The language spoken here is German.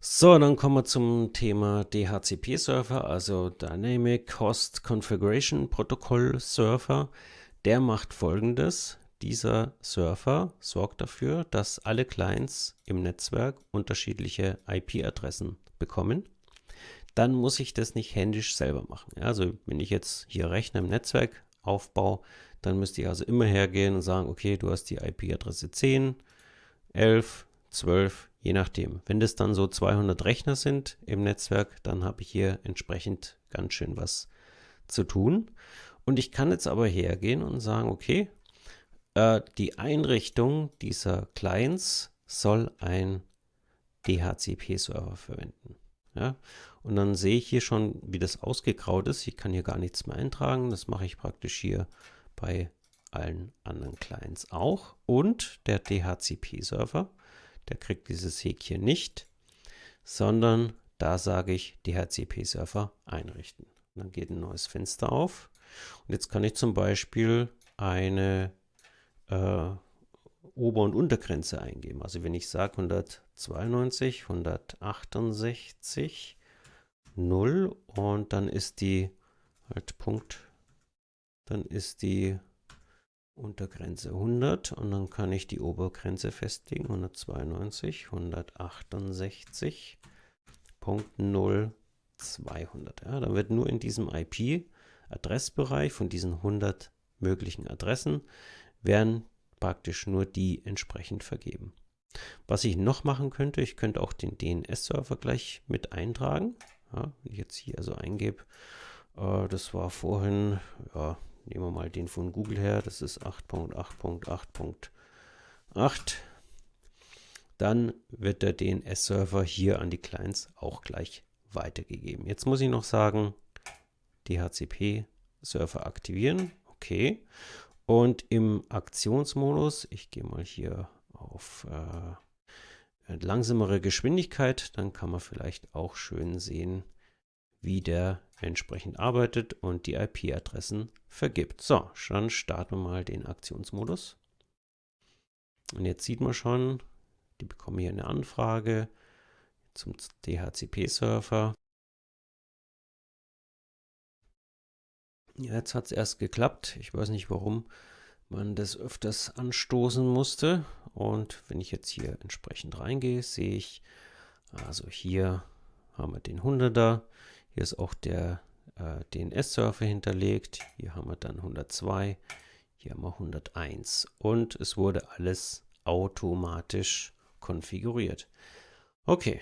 So, dann kommen wir zum Thema DHCP-Server, also Dynamic Host Configuration Protocol Server. Der macht folgendes. Dieser Server sorgt dafür, dass alle Clients im Netzwerk unterschiedliche IP-Adressen bekommen. Dann muss ich das nicht händisch selber machen. Also wenn ich jetzt hier Rechner im Netzwerk aufbaue, dann müsste ich also immer hergehen und sagen, okay, du hast die IP-Adresse 10, 11, 12, je nachdem. Wenn das dann so 200 Rechner sind im Netzwerk, dann habe ich hier entsprechend ganz schön was zu tun. Und ich kann jetzt aber hergehen und sagen, okay, äh, die Einrichtung dieser Clients soll ein DHCP-Server verwenden. Ja? Und dann sehe ich hier schon, wie das ausgegraut ist. Ich kann hier gar nichts mehr eintragen. Das mache ich praktisch hier bei allen anderen Clients auch. Und der DHCP-Server der kriegt dieses Häkchen nicht, sondern da sage ich DHCP-Server einrichten. Und dann geht ein neues Fenster auf. Und jetzt kann ich zum Beispiel eine äh, Ober- und Untergrenze eingeben. Also wenn ich sage 192, 168, 0 und dann ist die halt Punkt, dann ist die Untergrenze 100 und dann kann ich die Obergrenze festlegen, 192, 168.0, 200. Ja, dann wird nur in diesem IP-Adressbereich von diesen 100 möglichen Adressen werden praktisch nur die entsprechend vergeben. Was ich noch machen könnte, ich könnte auch den DNS-Server gleich mit eintragen. Ja, wenn ich jetzt hier also eingebe, äh, das war vorhin, ja, Nehmen wir mal den von Google her, das ist 8.8.8.8. Dann wird der DNS-Server hier an die Clients auch gleich weitergegeben. Jetzt muss ich noch sagen, DHCP-Server aktivieren. Okay. Und im Aktionsmodus, ich gehe mal hier auf äh, langsamere Geschwindigkeit, dann kann man vielleicht auch schön sehen, wie der entsprechend arbeitet und die IP-Adressen vergibt. So, dann starten wir mal den Aktionsmodus. Und jetzt sieht man schon, die bekommen hier eine Anfrage zum DHCP-Server. Jetzt hat es erst geklappt. Ich weiß nicht, warum man das öfters anstoßen musste. Und wenn ich jetzt hier entsprechend reingehe, sehe ich, also hier haben wir den 100er. Hier ist auch der äh, DNS-Server hinterlegt. Hier haben wir dann 102, hier haben wir 101 und es wurde alles automatisch konfiguriert. Okay,